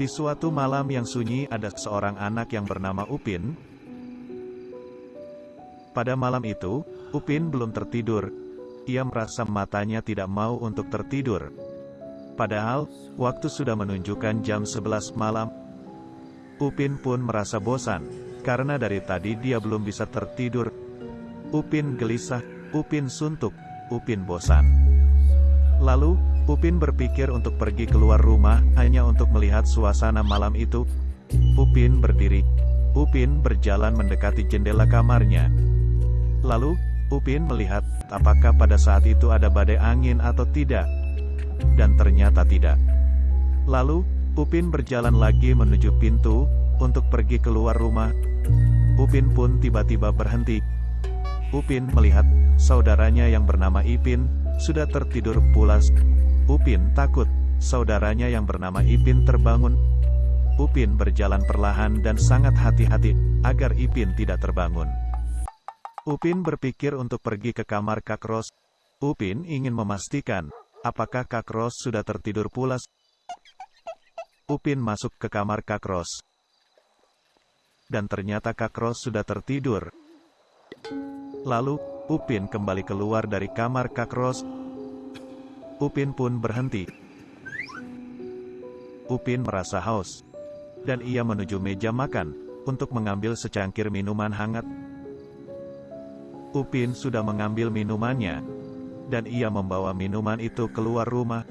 Di suatu malam yang sunyi ada seorang anak yang bernama Upin. Pada malam itu, Upin belum tertidur. Ia merasa matanya tidak mau untuk tertidur. Padahal, waktu sudah menunjukkan jam 11 malam. Upin pun merasa bosan, karena dari tadi dia belum bisa tertidur. Upin gelisah, Upin suntuk, Upin bosan. Lalu, Upin berpikir untuk pergi keluar rumah, hanya untuk melihat suasana malam itu. Upin berdiri. Upin berjalan mendekati jendela kamarnya. Lalu, Upin melihat, apakah pada saat itu ada badai angin atau tidak dan ternyata tidak. Lalu, Upin berjalan lagi menuju pintu, untuk pergi keluar rumah. Upin pun tiba-tiba berhenti. Upin melihat, saudaranya yang bernama Ipin, sudah tertidur pulas. Upin takut, saudaranya yang bernama Ipin terbangun. Upin berjalan perlahan dan sangat hati-hati, agar Ipin tidak terbangun. Upin berpikir untuk pergi ke kamar Kak Ros. Upin ingin memastikan, Apakah Kak Ros sudah tertidur pulas? Upin masuk ke kamar Kak Ros. Dan ternyata Kak Ros sudah tertidur. Lalu, Upin kembali keluar dari kamar Kak Ros. Upin pun berhenti. Upin merasa haus. Dan ia menuju meja makan, untuk mengambil secangkir minuman hangat. Upin sudah mengambil minumannya, dan ia membawa minuman itu keluar rumah.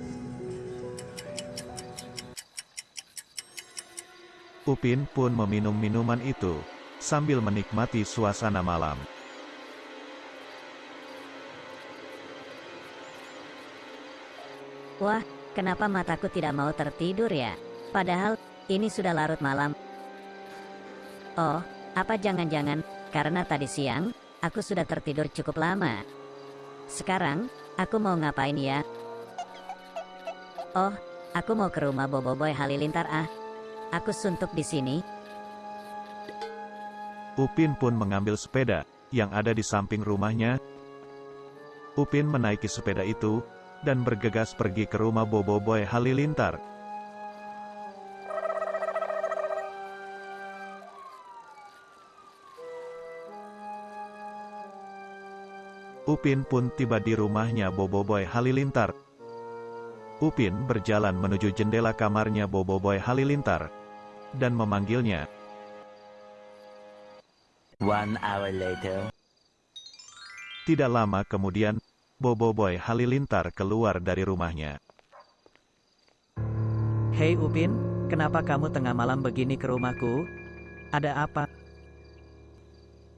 Upin pun meminum minuman itu, sambil menikmati suasana malam. Wah, kenapa mataku tidak mau tertidur ya? Padahal, ini sudah larut malam. Oh, apa jangan-jangan, karena tadi siang, aku sudah tertidur cukup lama. Sekarang, aku mau ngapain ya? Oh, aku mau ke rumah Bobo Boy Halilintar ah. Aku suntuk di sini. Upin pun mengambil sepeda, yang ada di samping rumahnya. Upin menaiki sepeda itu, dan bergegas pergi ke rumah Bobo Boy Halilintar. Upin pun tiba di rumahnya Bobo Boy Halilintar. Upin berjalan menuju jendela kamarnya Bobo Boy Halilintar dan memanggilnya. One hour later. Tidak lama kemudian, Bobo Boy Halilintar keluar dari rumahnya. Hei Upin, kenapa kamu tengah malam begini ke rumahku? Ada apa?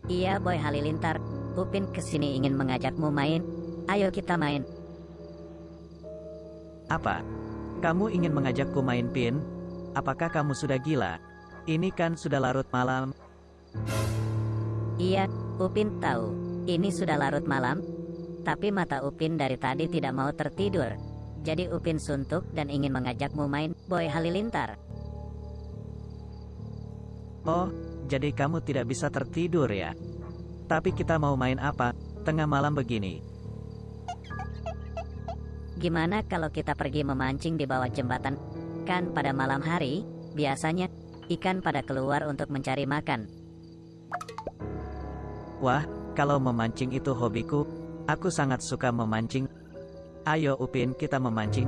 Iya Boy Halilintar, Upin ke sini ingin mengajakmu main. Ayo kita main. Apa? Kamu ingin mengajakku main pin? Apakah kamu sudah gila? Ini kan sudah larut malam. Iya, Upin tahu. Ini sudah larut malam. Tapi mata Upin dari tadi tidak mau tertidur. Jadi Upin suntuk dan ingin mengajakmu main Boy Halilintar. Oh, jadi kamu tidak bisa tertidur ya? Tapi kita mau main apa, tengah malam begini? Gimana kalau kita pergi memancing di bawah jembatan? Kan pada malam hari, biasanya, ikan pada keluar untuk mencari makan. Wah, kalau memancing itu hobiku, aku sangat suka memancing. Ayo Upin kita memancing.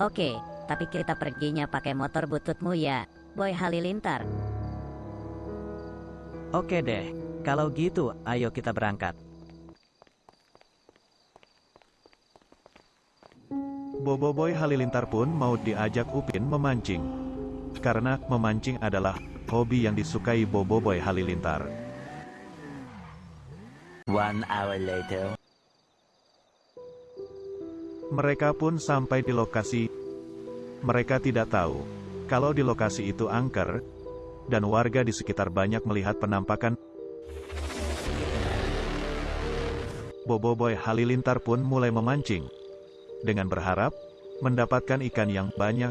Oke, tapi kita perginya pakai motor bututmu ya, Boy Halilintar. Oke deh, kalau gitu ayo kita berangkat. Bobo Boy Halilintar pun mau diajak Upin memancing. Karena memancing adalah hobi yang disukai Bobo Boy Halilintar. One hour later. Mereka pun sampai di lokasi. Mereka tidak tahu kalau di lokasi itu angker, dan warga di sekitar banyak melihat penampakan. Bobo Boy Halilintar pun mulai memancing, dengan berharap mendapatkan ikan yang banyak.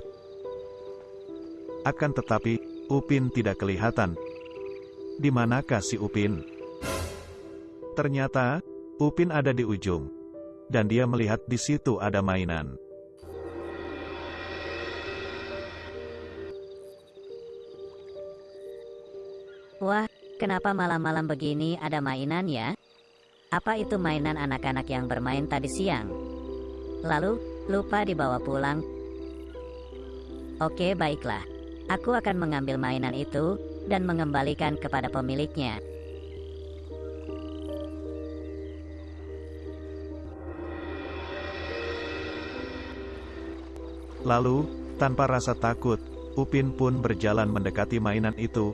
Akan tetapi, Upin tidak kelihatan. Di manakah si Upin? Ternyata, Upin ada di ujung. Dan dia melihat di situ ada mainan. Wah, kenapa malam-malam begini ada mainan ya? Apa itu mainan anak-anak yang bermain tadi siang? Lalu, lupa dibawa pulang. Oke baiklah, aku akan mengambil mainan itu, dan mengembalikan kepada pemiliknya. Lalu, tanpa rasa takut, Upin pun berjalan mendekati mainan itu.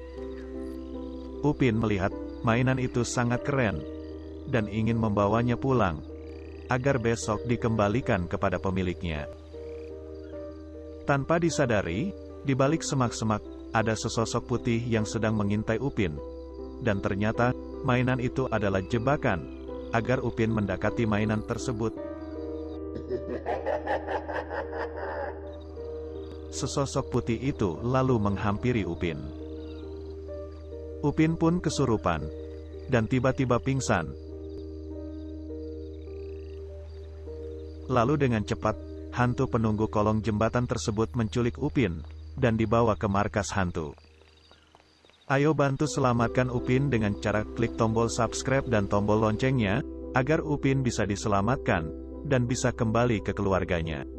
Upin melihat mainan itu sangat keren dan ingin membawanya pulang agar besok dikembalikan kepada pemiliknya. Tanpa disadari, di balik semak-semak ada sesosok putih yang sedang mengintai Upin. Dan ternyata, mainan itu adalah jebakan agar Upin mendekati mainan tersebut. Sesosok putih itu lalu menghampiri Upin. Upin pun kesurupan dan tiba-tiba pingsan. Lalu dengan cepat, hantu penunggu kolong jembatan tersebut menculik Upin dan dibawa ke markas hantu. Ayo bantu selamatkan Upin dengan cara klik tombol subscribe dan tombol loncengnya, agar Upin bisa diselamatkan dan bisa kembali ke keluarganya.